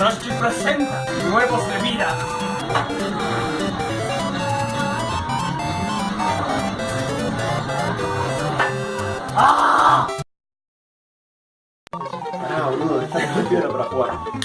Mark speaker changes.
Speaker 1: Rochi presenta Huevos de Vida.
Speaker 2: ¡Ah! Para.